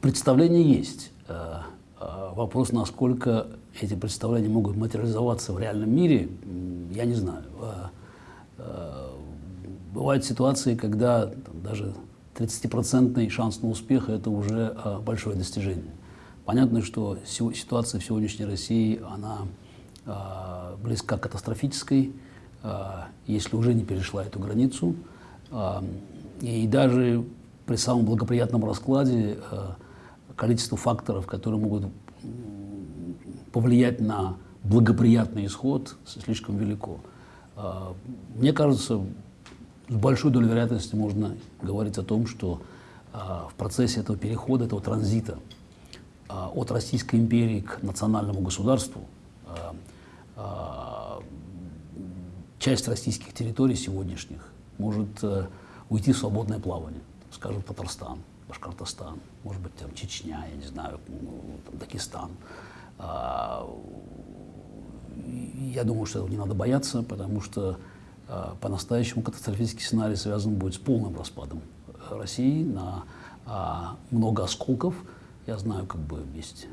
Представление есть. Вопрос, насколько эти представления могут материализоваться в реальном мире, я не знаю. Бывают ситуации, когда там, даже 30% шанс на успех – это уже большое достижение. Понятно, что ситуация в сегодняшней России, она э, близка к катастрофической, э, если уже не перешла эту границу. Э, и даже при самом благоприятном раскладе э, количество факторов, которые могут повлиять на благоприятный исход, слишком велико. Э, мне кажется, с большой долей вероятности можно говорить о том, что э, в процессе этого перехода, этого транзита а, от Российской империи к национальному государству, а, а, часть российских территорий сегодняшних может э, уйти в свободное плавание. Скажем, Татарстан, Башкортостан, может быть, там, Чечня, я не знаю, ну, там, Дагестан. Я думаю, что этого не надо бояться, потому что по-настоящему катастрофический сценарий связан будет с полным распадом России на много осколков – я знаю, как бы есть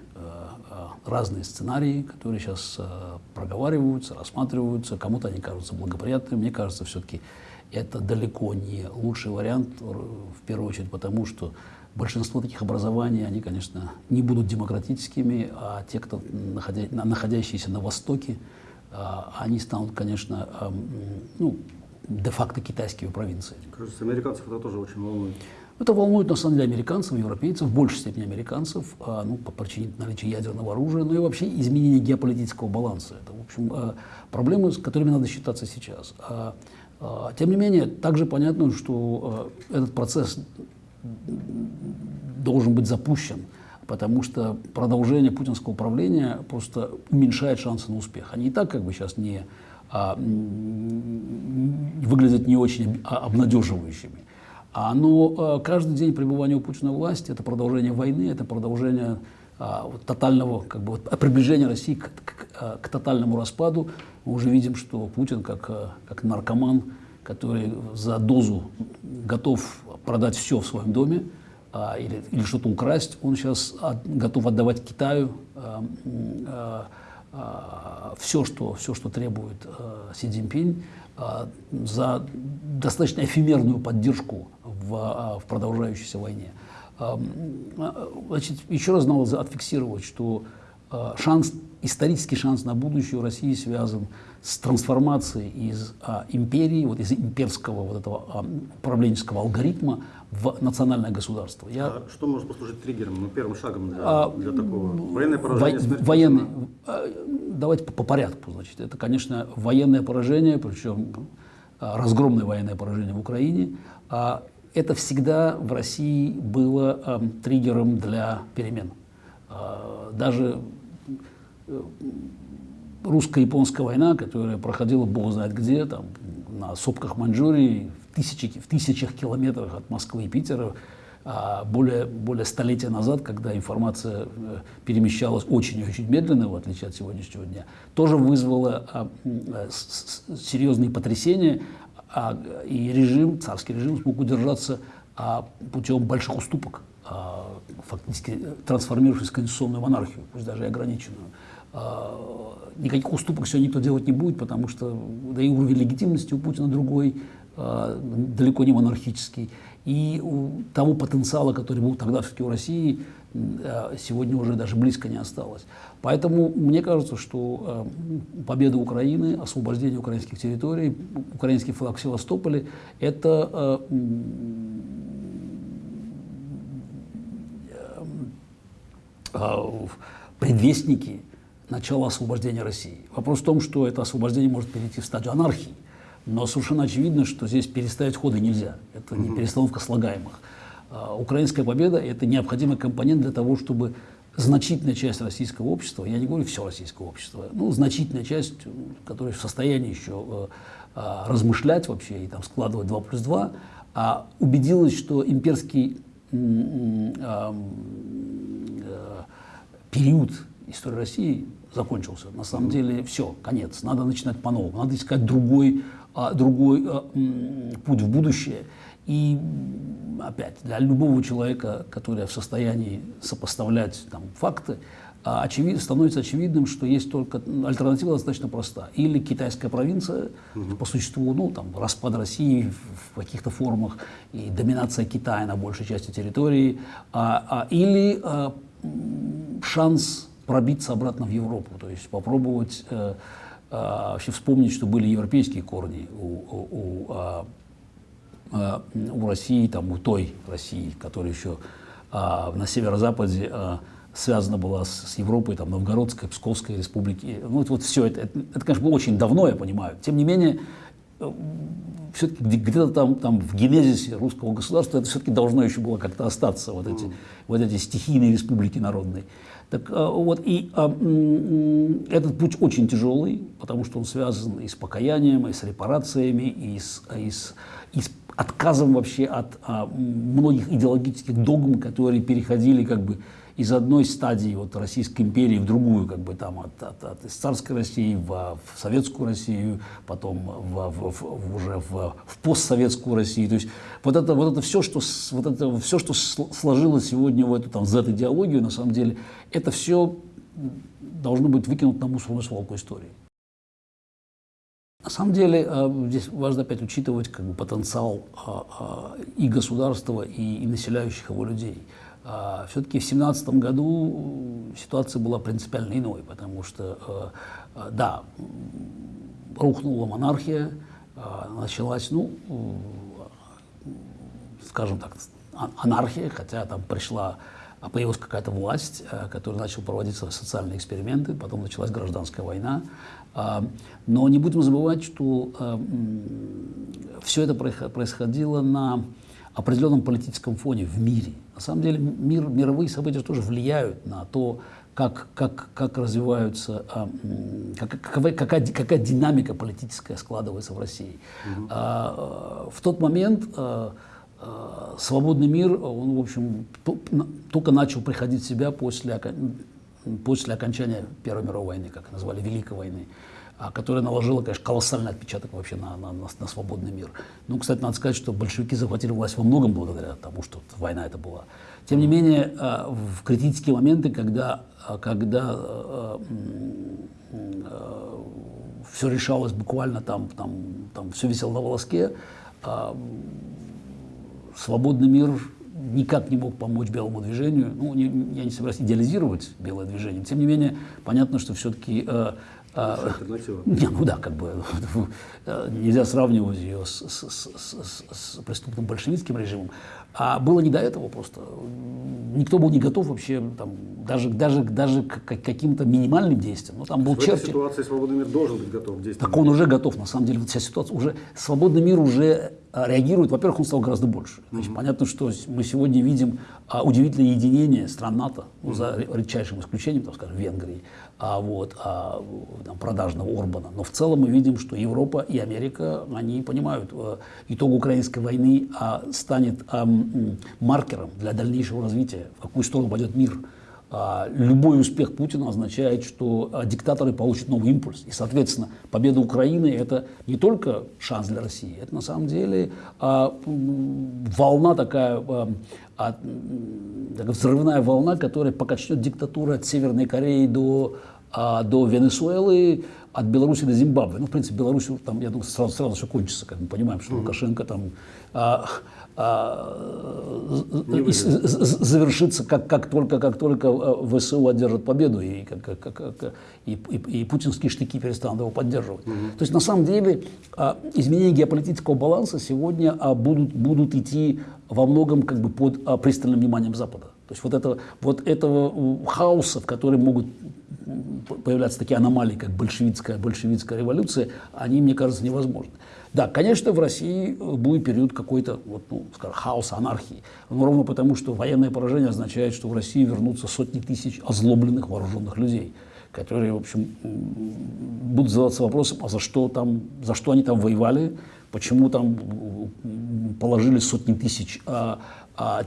разные сценарии, которые сейчас проговариваются, рассматриваются. Кому-то они кажутся благоприятными. Мне кажется, все-таки это далеко не лучший вариант, в первую очередь потому, что большинство таких образований, они, конечно, не будут демократическими, а те, кто находя, находящиеся на Востоке, они станут, конечно, ну, де-факто китайскими провинциями. Кажется, американцев это тоже очень волнует. Это волнует, на самом деле, американцев, европейцев, в большей степени американцев, а, ну, по причине наличия ядерного оружия, но и вообще изменения геополитического баланса. Это, в общем, проблемы, с которыми надо считаться сейчас. А, а, тем не менее, также понятно, что а, этот процесс должен быть запущен, потому что продолжение путинского правления просто уменьшает шансы на успех. Они и так как бы сейчас не а, выглядят не очень обнадеживающими. А, но э, каждый день пребывания у Путина власти – это продолжение войны, это продолжение а, вот, тотального, как бы, вот, приближения России к, к, э, к тотальному распаду. Мы уже видим, что Путин, как, э, как наркоман, который за дозу готов продать все в своем доме а, или, или что-то украсть, он сейчас от, готов отдавать Китаю а, а, а, все, что, все, что требует а, Си Цзиньпинь, а, за достаточно эфемерную поддержку в, а, в продолжающейся войне. Значит, еще раз надо отфиксировать, что а, шанс, исторический шанс на будущее у России связан с трансформацией из а, империи, вот из имперского вот этого а, управленческого алгоритма в национальное государство. Я... А что может послужить триггером, ну, первым шагом для, а, для такого? Военное поражение? Во, военный, давайте по, по порядку. Значит, это, конечно, военное поражение, причем разгромное военное поражение в Украине. А это всегда в России было э, триггером для перемен. Э, даже э, русско-японская война, которая проходила бог знает где, там, на сопках Маньчжурии, в, тысячи, в тысячах километрах от Москвы и Питера, а более, более столетия назад, когда информация э, перемещалась очень и очень медленно, в отличие от сегодняшнего дня, тоже вызвала а, серьезные потрясения, а, и режим, царский режим смог удержаться путем больших уступок, фактически трансформировавшись в конституционную монархию, пусть даже и ограниченную. А, никаких уступок все никто делать не будет, потому что да и уровень легитимности у Путина другой, а, далеко не монархический. И у того потенциала, который был тогда все-таки у России, а, сегодня уже даже близко не осталось. Поэтому мне кажется, что победа Украины, освобождение украинских территорий, украинский флаг в Севастополе – это предвестники начала освобождения России. Вопрос в том, что это освобождение может перейти в стадию анархии, но совершенно очевидно, что здесь переставить ходы нельзя. Это не перестановка слагаемых. Украинская победа – это необходимый компонент для того, чтобы значительная часть российского общества, я не говорю все российское общество, ну, значительная часть, которая в состоянии еще э, э, размышлять вообще и там складывать 2 плюс 2, а убедилась, что имперский э, период истории России закончился. На самом деле все, конец, надо начинать по-новому, надо искать другой, э, другой э, путь в будущее. И опять, для любого человека, который в состоянии сопоставлять там, факты, а очевид, становится очевидным, что есть только альтернатива достаточно проста. Или китайская провинция, угу. по существу, ну, там, распад России в, в каких-то формах и доминация Китая на большей части территории, а, а, или а, шанс пробиться обратно в Европу, то есть попробовать а, а, вообще вспомнить, что были европейские корни у, у, у, а, у России, там, у той России, которая еще а, на северо-западе а, связана была с, с Европой, там, Новгородской, Псковской республики. Ну, вот, вот все это, это, это, конечно, было очень давно, я понимаю. Тем не менее, э, все-таки где-то там, там в генезисе русского государства это все-таки должно еще было как-то остаться, вот эти, вот эти стихийные республики народные. Так э, вот, и а, этот путь очень тяжелый, потому что он связан и с покаянием, и с репарациями, и с, и с, и с отказом вообще от а, многих идеологических догм, которые переходили как бы из одной стадии вот, Российской империи в другую, как бы там от, от, от из царской России в, в советскую Россию, потом в, в, в, уже в, в постсоветскую Россию. То есть вот это, вот это все, что, вот это все, что сложилось сегодня в эту там, Z-идеологию, на самом деле, это все должно быть выкинуто на мусорную свалку истории. На самом деле э, здесь важно опять учитывать как бы, потенциал а, а, и государства, и, и населяющих его людей. А, Все-таки в 2017 году ситуация была принципиально иной, потому что, э, э, да, рухнула монархия, началась, ну, скажем так, анархия, хотя там пришла, появилась какая-то власть, которая начала проводиться социальные эксперименты, потом началась гражданская война, а, но не будем забывать, что а, все это происходило на определенном политическом фоне в мире. На самом деле мир, мировые события тоже влияют на то, как, как, как развиваются, а, как, какая, какая, какая динамика политическая складывается в России. Угу. В тот момент свободный мир, он, в общем, только начал приходить в себя после после окончания Первой мировой войны, как назвали, Великой войны, а, которая наложила, конечно, колоссальный отпечаток вообще на, на, на, на свободный мир. Ну, кстати, надо сказать, что большевики захватили власть во многом благодаря тому, что война это была. Тем не менее, а, в критические моменты, когда, а, когда все решалось буквально там, там, там все висело на волоске, свободный мир никак не мог помочь белому движению. Ну, не, я не собираюсь идеализировать белое движение. Тем не менее, понятно, что все-таки... э, не, ну да, как бы нельзя сравнивать ее с, с, с, с преступным большевистским режимом. А было не до этого просто. Никто был не готов вообще там, даже, даже, даже к каким-то минимальным действиям. Ну, там был в Черчилль. этой ситуации свободный мир должен быть готов к действиям. Так он уже готов, на самом деле. Вот вся ситуация уже... Свободный мир уже а, реагирует. Во-первых, он стал гораздо больше. Значит, mm-hmm. Понятно, что мы сегодня видим а, удивительное единение стран НАТО, ну, за редчайшим исключением, там, скажем, Венгрии, а, вот, а, там, продажного Орбана. Но в целом мы видим, что Европа и Америка, они понимают, а, итог украинской войны а, станет а, маркером для дальнейшего развития, в какую сторону пойдет мир. А, любой успех Путина означает, что а, диктаторы получат новый импульс. И, соответственно, победа Украины – это не только шанс для России, это на самом деле а, волна такая, такая взрывная волна, которая покачнет диктатуру от Северной Кореи до, до Венесуэлы, от Беларуси до Зимбабве. Ну, в принципе, Беларусь, там, я думаю, сразу, сразу все кончится, как мы понимаем, что Лукашенко там а, завершится, как, как, только, как только э, ВСУ одержит победу, и, как, как, как, и, и, и путинские штыки перестанут его поддерживать. Угу. То есть, на самом деле, а, изменения геополитического баланса сегодня а, будут, будут идти во многом как бы, под пристальным вниманием Запада. То есть вот, это, вот этого хаоса, в котором могут появляться такие аномалии, как большевистская, большевистская революция, они, мне кажется, невозможны. Да, конечно, в России будет период какой-то, вот, ну, скажем, хаоса, анархии. Но ровно потому, что военное поражение означает, что в России вернутся сотни тысяч озлобленных вооруженных людей, которые, в общем, будут задаваться вопросом, а за что, там, за что они там воевали, почему там положили сотни тысяч а, а,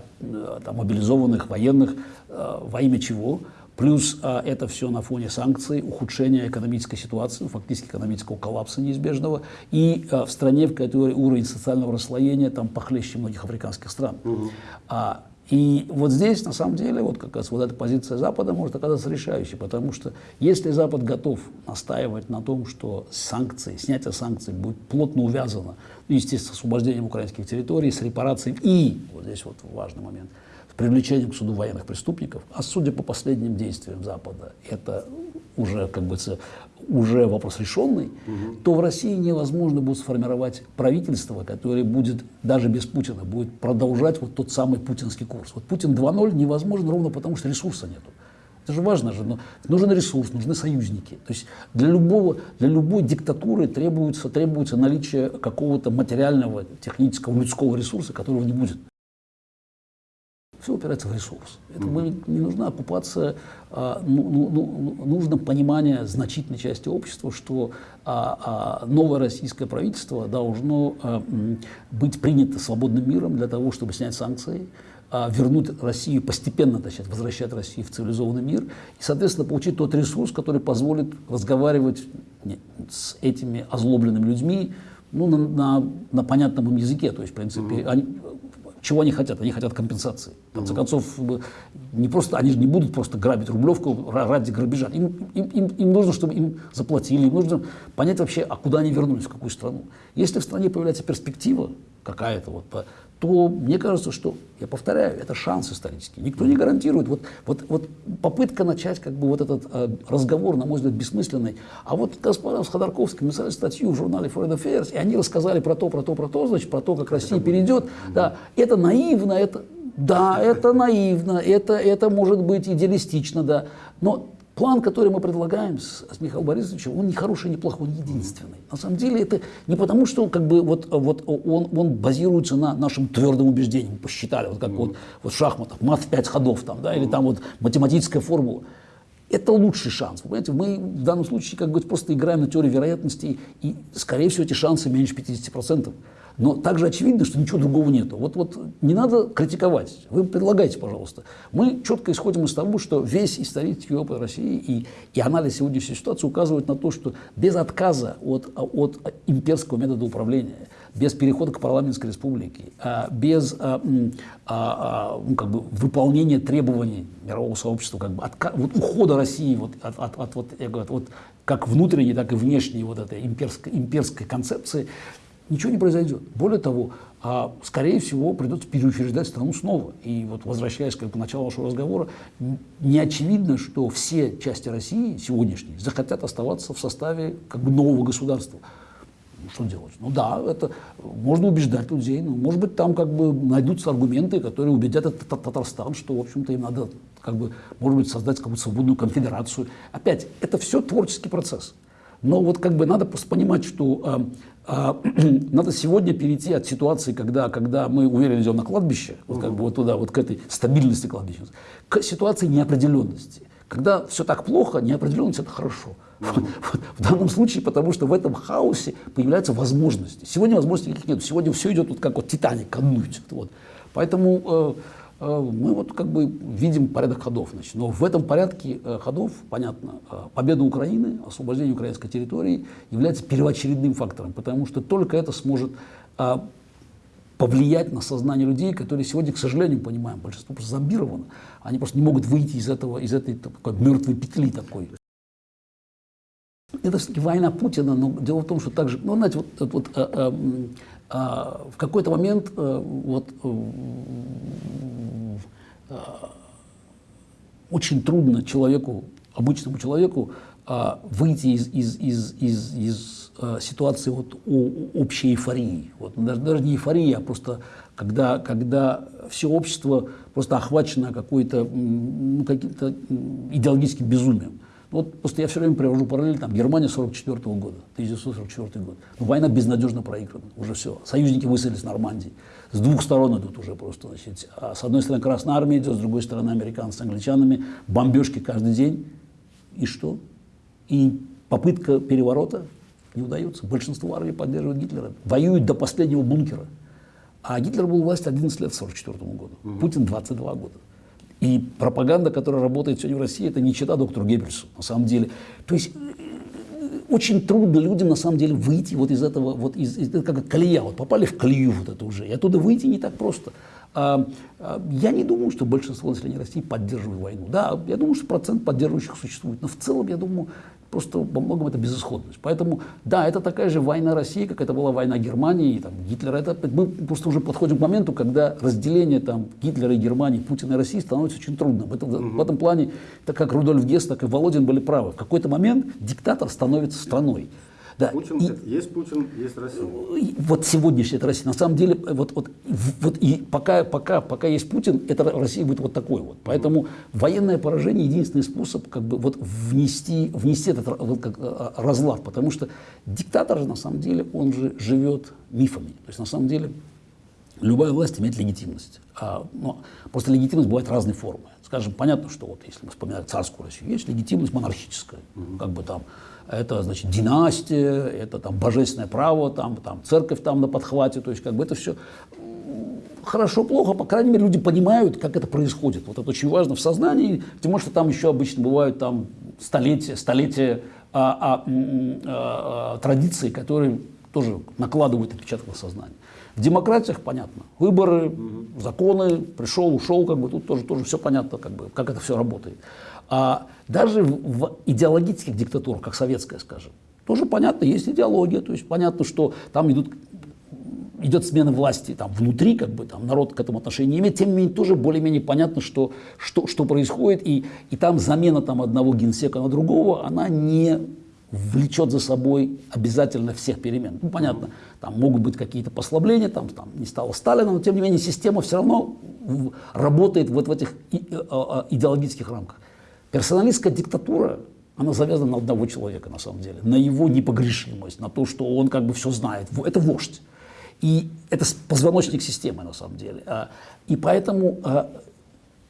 там, мобилизованных военных, а, во имя чего. Плюс а, это все на фоне санкций, ухудшения экономической ситуации, фактически экономического коллапса неизбежного, и а, в стране, в которой уровень социального расслоения там похлеще многих африканских стран. Угу. А, и вот здесь, на самом деле, вот как раз вот эта позиция Запада может оказаться решающей, потому что если Запад готов настаивать на том, что санкции, снятие санкций будет плотно увязано, ну, естественно, с освобождением украинских территорий, с репарациями и, вот здесь вот важный момент – привлечением к суду военных преступников, а судя по последним действиям Запада, это уже, как бы, уже вопрос решенный, угу. то в России невозможно будет сформировать правительство, которое будет, даже без Путина, будет продолжать вот тот самый путинский курс. Вот Путин 2.0 невозможно ровно потому, что ресурса нету. Это же важно же, но нужен ресурс, нужны союзники. То есть для, любого, для любой диктатуры требуется, требуется наличие какого-то материального, технического, людского ресурса, которого не будет. Все упирается в ресурс. Это не нужна оккупация, а, ну, ну, ну, нужно понимание значительной части общества, что а, а, новое российское правительство должно а, быть принято свободным миром для того, чтобы снять санкции, а, вернуть Россию, постепенно начать возвращать Россию в цивилизованный мир и, соответственно, получить тот ресурс, который позволит разговаривать с этими озлобленными людьми ну, на, на, на понятном им языке. То есть, в принципе, они, чего они хотят? Они хотят компенсации. В конце концов, не просто, они же не будут просто грабить Рублевку ради грабежа. Им, им, им, им нужно, чтобы им заплатили, им нужно понять вообще, а куда они вернулись, в какую страну. Если в стране появляется перспектива какая-то, вот, то мне кажется, что, я повторяю, это шанс исторический. Никто не гарантирует. Вот, вот, вот попытка начать как бы вот этот э, разговор, на мой взгляд, бессмысленный. А вот господа с Ходорковским написали статью в журнале Foreign Affairs, и они рассказали про то, про то, про то, значит, про то, как Россия перейдет. Да, это наивно, это, да, это наивно, это, это может быть идеалистично, да. Но План, который мы предлагаем с, с Михаилом Борисовичем, он не хороший, не плохой, он единственный. На самом деле это не потому, что как бы, вот, вот он, он базируется на нашем твердом убеждении. Мы посчитали, вот как mm. вот, вот в шахматах, мат в пять ходов, там, да, или там вот математическая формула. Это лучший шанс. Вы понимаете, мы в данном случае как бы просто играем на теории вероятности, и, скорее всего, эти шансы меньше 50%. Но также очевидно, что ничего другого нету. Вот, вот не надо критиковать. Вы предлагайте, пожалуйста. Мы четко исходим из того, что весь исторический опыт России и, и анализ сегодняшней ситуации указывают на то, что без отказа от, от имперского метода управления, без перехода к парламентской республике, а, без а, а, ну, как бы, выполнения требований мирового сообщества, как бы, от, вот, ухода России вот, от, от, от, вот, я говорю, вот, как внутренней, так и внешней вот этой имперской, имперской концепции, ничего не произойдет. Более того, а, скорее всего, придется переучреждать страну снова. И вот возвращаясь к началу вашего разговора, не очевидно, что все части России сегодняшние захотят оставаться в составе как бы нового государства. Ну, что делать? Ну да, это можно убеждать людей, но может быть там как бы найдутся аргументы, которые убедят этот Татарстан, что в общем-то им надо как бы, может быть, создать какую-то свободную конфедерацию. Опять, это все творческий процесс. Но вот как бы надо просто понимать, что э, а, надо сегодня перейти от ситуации, когда, когда мы уверенно идем на кладбище, вот как бы вот туда, вот к этой стабильности кладбища, к ситуации неопределенности. Когда все так плохо, неопределенность это хорошо. В данном случае, потому что в этом хаосе появляются возможности. Сегодня возможностей никаких нет. Сегодня все идет вот как вот Титаник, ко Вот. Поэтому Э, мы вот как бы видим порядок ходов. Значит. Но в этом порядке э, ходов, понятно, э, победа Украины, освобождение украинской территории является первоочередным фактором, потому что только это сможет повлиять на сознание людей, которые сегодня, к сожалению, понимаем, большинство просто зомбировано. Они просто не могут выйти из, этого, из этой такой мертвой петли такой. Это все-таки война Путина, но дело в том, что также, ну, знаете, вот, вот, а, в какой-то момент а, вот, а, очень трудно человеку, обычному человеку, а, выйти из, из, из, из, из а, ситуации вот, общей эйфории. Вот, даже, даже не эйфории, а просто когда, когда все общество просто охвачено какой-то ну, каким-то идеологическим безумием. Вот просто я все время привожу параллель, там, Германия 44 -го года, 1944 год. Ну, война безнадежно проиграна, уже все. Союзники высадились в Нормандии. С двух сторон идут уже просто. Значит, а с одной стороны Красная Армия идет, с другой стороны американцы с англичанами. Бомбежки каждый день. И что? И попытка переворота не удается. Большинство армий поддерживает Гитлера. Воюют до последнего бункера. А Гитлер был у власти 11 лет в 1944 году. Угу. Путин 22 года. И пропаганда, которая работает сегодня в России, это не чита доктору Геббельсу, на самом деле. То есть очень трудно людям на самом деле выйти вот из этого, вот из, из как колея, вот попали в колею вот это уже, и оттуда выйти не так просто. А, а, я не думаю, что большинство населения России поддерживает войну. Да, я думаю, что процент поддерживающих существует, но в целом, я думаю, просто во многом это безысходность. Поэтому, да, это такая же война России, как это была война Германии, и, там, Гитлера. Это, мы просто уже подходим к моменту, когда разделение там, Гитлера и Германии, Путина и России становится очень трудным. Это, угу. В этом плане, так как Рудольф Гесс, так и Володин были правы. В какой-то момент диктатор становится страной. Да. Путин, и, есть Путин, есть Россия. Вот сегодняшняя это Россия. На самом деле, вот, вот, вот и пока, пока, пока есть Путин, это Россия будет вот такой вот. Поэтому mm. военное поражение единственный способ как бы вот внести, внести этот вот, как, а, разлад. Потому что диктатор же на самом деле, он же живет мифами. То есть на самом деле любая власть имеет легитимность. А, но просто легитимность бывает разной формы. Скажем, понятно, что вот если мы вспоминаем царскую Россию, есть легитимность монархическая. Mm. Как бы там это, значит, династия, это там божественное право, там, там церковь там на подхвате, то есть как бы это все хорошо, плохо, по крайней мере, люди понимают, как это происходит. Вот это очень важно в сознании, тем что там еще обычно бывают там столетия, столетия а, а, а, а, традиций, которые тоже накладывают отпечаток на сознание. В демократиях понятно. Выборы, законы, пришел, ушел, как бы тут тоже, тоже все понятно, как, бы, как это все работает. А даже в идеологических диктатурах, как советская, скажем, тоже понятно, есть идеология, то есть понятно, что там идут идет смена власти там, внутри, как бы там народ к этому отношения не имеет, тем не менее тоже более-менее понятно, что, что, что происходит, и, и там замена там, одного генсека на другого, она не влечет за собой обязательно всех перемен. Ну, понятно, там могут быть какие-то послабления, там, там не стало Сталина, но тем не менее система все равно работает вот в этих э, а, идеологических рамках. Персоналистская диктатура, она завязана на одного человека на самом деле, на его непогрешимость, на то, что он как бы все знает. Это вождь. И это позвоночник системы на самом деле. А, и поэтому а,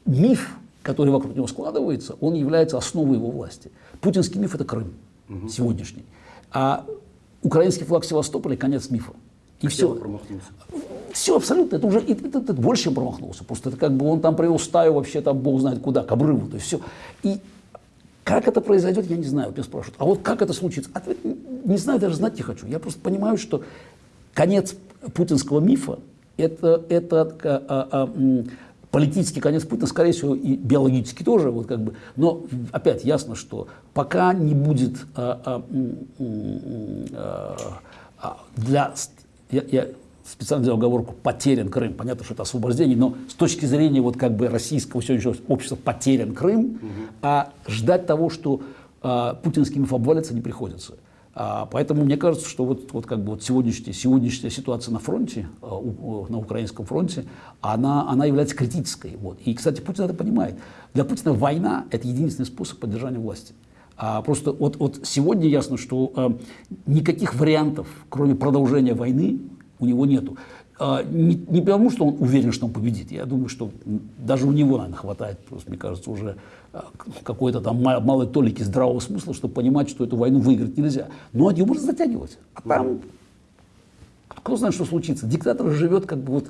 миф, который вокруг него складывается, он является основой его власти. Путинский миф – это Крым угу. сегодняшний. А украинский флаг Севастополя – конец мифа. И все. Промахнулся. Все абсолютно, это уже это, это, это больше, промахнулся. Просто это как бы он там привел стаю вообще там бог знает куда, к обрыву. То есть все. И как это произойдет, я не знаю, меня спрашивают. А вот как это случится? Ответ не знаю, даже знать не хочу. Я просто понимаю, что конец путинского мифа это, это а, а, а, политический конец Путина, скорее всего, и биологический тоже, вот как бы. Но опять ясно, что пока не будет а, а, а, для я, я специально сделал оговорку «потерян Крым». Понятно, что это освобождение, но с точки зрения вот как бы российского сегодняшнего общества потерян Крым, угу. а ждать того, что а, путинский миф обвалится, не приходится. А, поэтому мне кажется, что вот, вот как бы вот сегодняшняя, сегодняшняя ситуация на фронте, а, у, на украинском фронте, она, она является критической. Вот. И, кстати, Путин это понимает. Для Путина война – это единственный способ поддержания власти. А просто вот, вот сегодня ясно, что э, никаких вариантов, кроме продолжения войны, у него нету. А, не, не потому, что он уверен, что он победит. Я думаю, что даже у него, наверное, хватает, просто, мне кажется, уже а, какой-то там малой толики здравого смысла, чтобы понимать, что эту войну выиграть нельзя. Но ее можно затягивать. А там, кто знает, что случится. Диктатор живет как бы вот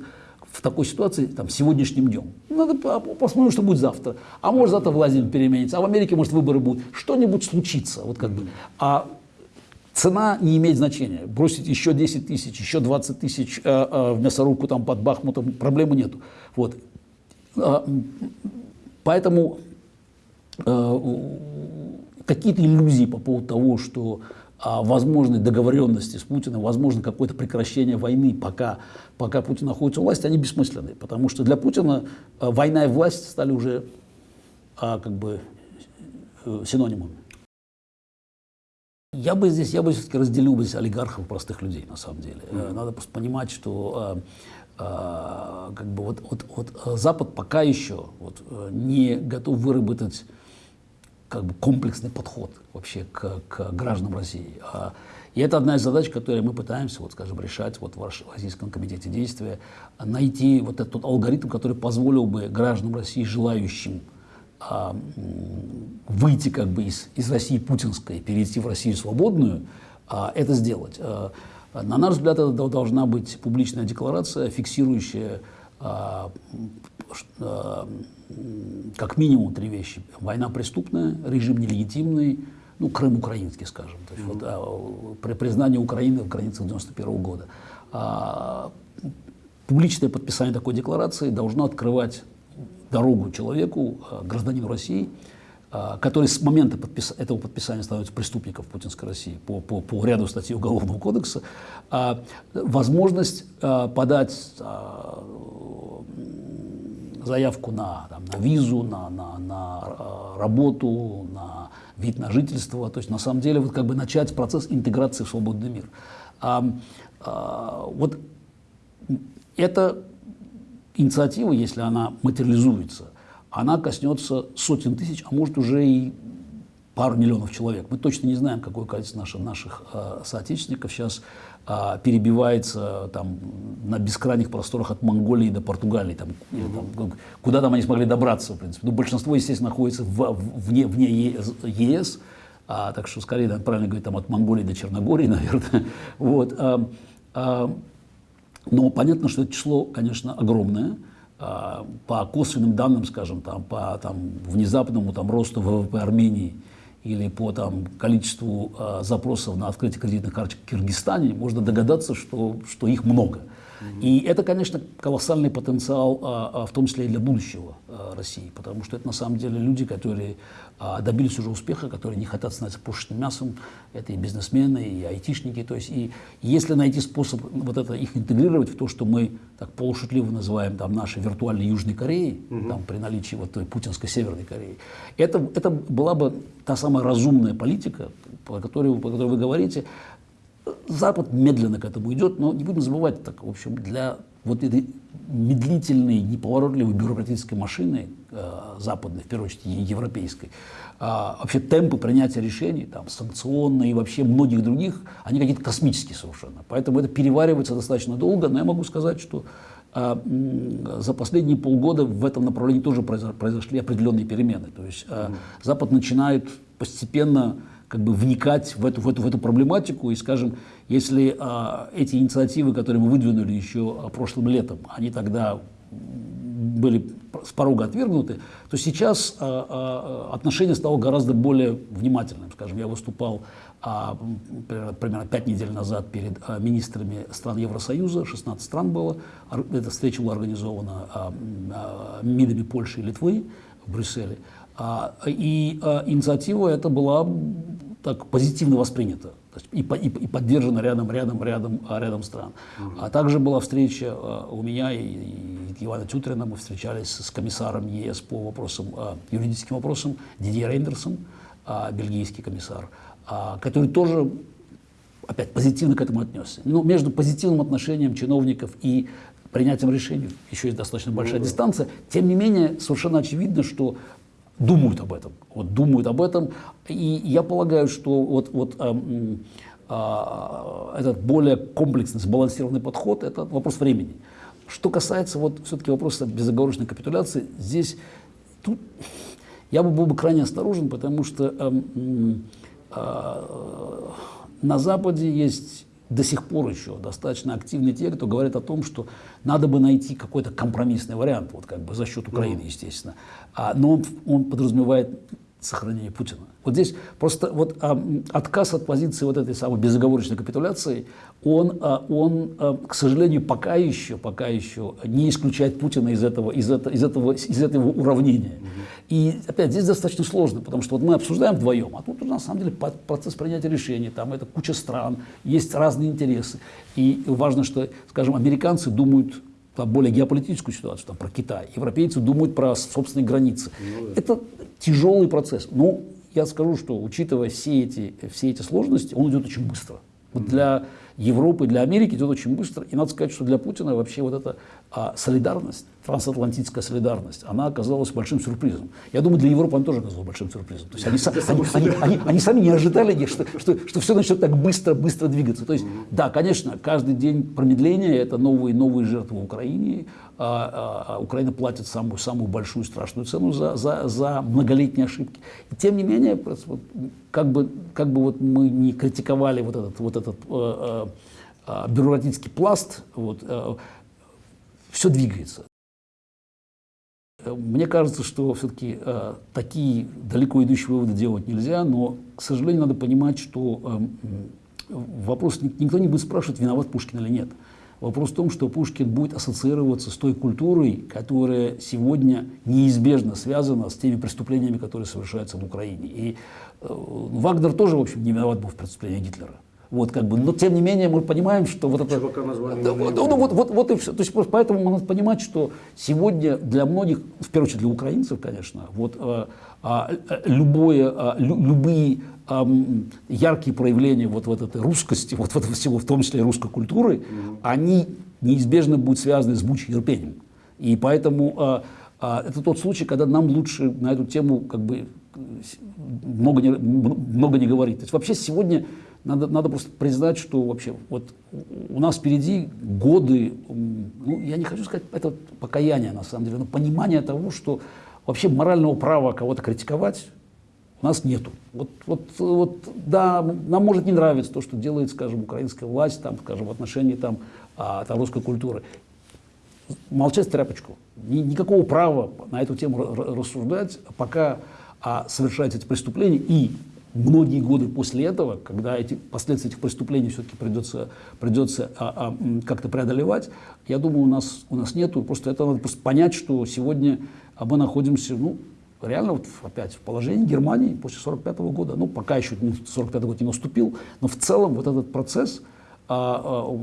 в такой ситуации там, сегодняшним днем. Надо посмотреть, что будет завтра. А может завтра Владимир переменится, а в Америке, может, выборы будут. Что-нибудь случится. Вот как бы. А Цена не имеет значения. Бросить еще 10 тысяч, еще 20 тысяч э, э, в мясорубку там под Бахмутом, проблемы нету. Вот. Э, поэтому э, какие-то иллюзии по поводу того, что э, возможны договоренности с Путиным, возможно какое-то прекращение войны, пока, пока Путин находится у власти, они бессмысленны. Потому что для Путина война и власть стали уже э, как бы синонимами. Я бы здесь, я бы все-таки разделил бы здесь олигархов простых людей, на самом деле. Mm-hmm. Надо просто понимать, что э, э, как бы вот, вот, вот Запад пока еще вот, не готов выработать как бы комплексный подход вообще к, к гражданам России. И это одна из задач, которые мы пытаемся, вот, скажем, решать вот, в Российском комитете действия, найти вот этот алгоритм, который позволил бы гражданам России, желающим а, выйти как бы из, из России путинской, перейти в Россию свободную, а, это сделать. А, на наш взгляд, это должна быть публичная декларация, фиксирующая, а, как минимум три вещи. Война преступная, режим нелегитимный, ну, Крым украинский, скажем. То есть, mm -hmm. вот, при признании Украины украинцев 91 -го года. А, публичное подписание такой декларации должно открывать дорогу человеку, гражданину России, который с момента подпис... этого подписания становится преступником путинской России по, по, по ряду статей Уголовного кодекса, возможность подать заявку на, там, на визу, на, на, на э, работу, на вид на жительство, то есть на самом деле вот как бы начать процесс интеграции в свободный мир. А, а, вот эта инициатива, если она материализуется, она коснется сотен тысяч, а может уже и пару миллионов человек. Мы точно не знаем, какое количество наших, наших э, соотечественников сейчас а, перебивается там, на бескрайних просторах от Монголии до Португалии, там, или, там, куда там они смогли добраться, в принципе. Ну, большинство, естественно, находится в, вне, вне ЕС, а, так что скорее да, правильно говорить там, от Монголии до Черногории, наверное. Вот, а, а, но понятно, что это число, конечно, огромное. А, по косвенным данным, скажем, там, по там, внезапному там, росту ВВП Армении – или по там, количеству э, запросов на открытие кредитных карточек в Киргизстане, можно догадаться, что, что их много. И это, конечно, колоссальный потенциал, а, а, в том числе и для будущего а, России, потому что это на самом деле люди, которые добились уже успеха, которые не хотят становиться пушечным мясом, это и бизнесмены, и айтишники, то есть и если найти способ вот это их интегрировать в то, что мы так полушутливо называем там нашей виртуальной Южной Кореей, угу. там при наличии вот той путинской Северной Кореи, это, это была бы та самая разумная политика, по которой, по которой вы говорите, Запад медленно к этому идет, но не будем забывать, так, в общем, для вот этой медлительной, неповоротливой бюрократической машины э, западной, в первую очередь европейской, э, вообще темпы принятия решений, там, санкционные и вообще многих других, они какие-то космические совершенно. Поэтому это переваривается достаточно долго, но я могу сказать, что э, за последние полгода в этом направлении тоже произошли определенные перемены. То есть э, Запад начинает постепенно как бы вникать в эту, в эту, в эту проблематику. И, скажем, если а, эти инициативы, которые мы выдвинули еще а, прошлым летом, они тогда были с порога отвергнуты, то сейчас а, а, отношение стало гораздо более внимательным. Скажем, я выступал а, примерно пять недель назад перед а, министрами стран Евросоюза, 16 стран было. Эта встреча была организована а, а, МИДами Польши и Литвы в Брюсселе. А, и а, инициатива эта была так позитивно воспринята и, и, и поддержана рядом, рядом, рядом, а, рядом стран. Угу. А также была встреча у меня и, и Ивана Тютрина, мы встречались с комиссаром ЕС по вопросам, юридическим вопросам, Дидье Рейндерсом, бельгийский комиссар, который тоже опять позитивно к этому отнесся. Но между позитивным отношением чиновников и принятием решений еще есть достаточно большая ну, дистанция. Тем не менее, совершенно очевидно, что думают об этом. Вот думают об этом. И я полагаю, что вот, вот а, а, этот более комплексный, сбалансированный подход – это вопрос времени. Что касается вот все-таки вопроса безоговорочной капитуляции, здесь тут я бы был бы крайне осторожен, потому что э, э, на Западе есть до сих пор еще достаточно активны те, кто говорит о том, что надо бы найти какой-то компромиссный вариант, вот как бы за счет Украины, естественно. А, но он, он подразумевает сохранение Путина. Вот здесь просто вот а, отказ от позиции вот этой самой безоговорочной капитуляции, он, а, он а, к сожалению, пока еще, пока еще не исключает Путина из этого, из этого, из этого, из этого уравнения. Угу. И опять здесь достаточно сложно, потому что вот мы обсуждаем вдвоем, а тут на самом деле процесс принятия решений, там это куча стран, есть разные интересы. И важно, что, скажем, американцы думают там, более геополитическую ситуацию, там, про Китай. Европейцы думают про собственные границы. Ну. Это тяжелый процесс. Но я скажу, что учитывая все эти, все эти сложности, он идет очень быстро. Вот для Европы, для Америки идет очень быстро. И надо сказать, что для Путина вообще вот эта а, солидарность, трансатлантическая солидарность, она оказалась большим сюрпризом. Я думаю, для Европы она тоже оказалась большим сюрпризом. То есть они, они, они, они, они сами не ожидали, что, что, что все начнет так быстро, быстро двигаться. То есть, да, конечно, каждый день промедления – это новые, новые жертвы в Украине. А, а, а Украина платит самую, самую большую страшную цену за, за, за многолетние ошибки. И тем не менее, как бы, как бы вот мы не критиковали вот этот, вот этот э, э, бюрократический пласт, вот, э, все двигается. мне кажется, что все-таки э, такие далеко идущие выводы делать нельзя, но, к сожалению, надо понимать, что э, вопрос никто не будет спрашивать, виноват Пушкин или нет. Вопрос в том, что Пушкин будет ассоциироваться с той культурой, которая сегодня неизбежно связана с теми преступлениями, которые совершаются в Украине. И э, Вагнер тоже, в общем, не виноват был в преступлении Гитлера. Вот, как бы, но тем не менее мы понимаем, что вот это... назвали да, вот, ну, вот, вот, вот и все. То есть поэтому мы надо понимать, что сегодня для многих, в первую очередь для украинцев, конечно, вот а, а, любое, а, лю, любые а, яркие проявления вот, вот этой русскости, вот, вот всего, в том числе и русской культуры, mm -hmm. они неизбежно будут связаны с мучей терпением. И поэтому а, а, это тот случай, когда нам лучше на эту тему как бы много не, много не говорить. То есть вообще сегодня надо, надо просто признать, что вообще вот у нас впереди годы, ну, я не хочу сказать, это покаяние на самом деле, но понимание того, что вообще морального права кого-то критиковать у нас нету. Вот, вот, вот, да, нам может не нравиться то, что делает, скажем, украинская власть, там, скажем, в отношении там, а, там, русской культуры. Молчать тряпочку. Ни, никакого права на эту тему рассуждать, пока а, совершаются эти преступления. И многие годы после этого, когда эти последствия этих преступлений все-таки придется, придется а, а, как-то преодолевать, я думаю, у нас, у нас нету. Просто это надо просто понять, что сегодня мы находимся, ну, реально вот опять в положении Германии после 45 -го года. Ну, пока еще 45 год не наступил, но в целом вот этот процесс, а, а,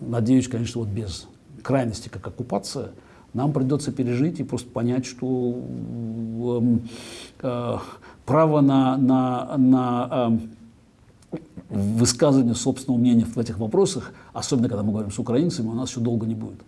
надеюсь, конечно, вот без крайности, как оккупация, нам придется пережить и просто понять, что э, э, право на, на, на э, высказывание собственного мнения в этих вопросах, особенно когда мы говорим с украинцами, у нас еще долго не будет.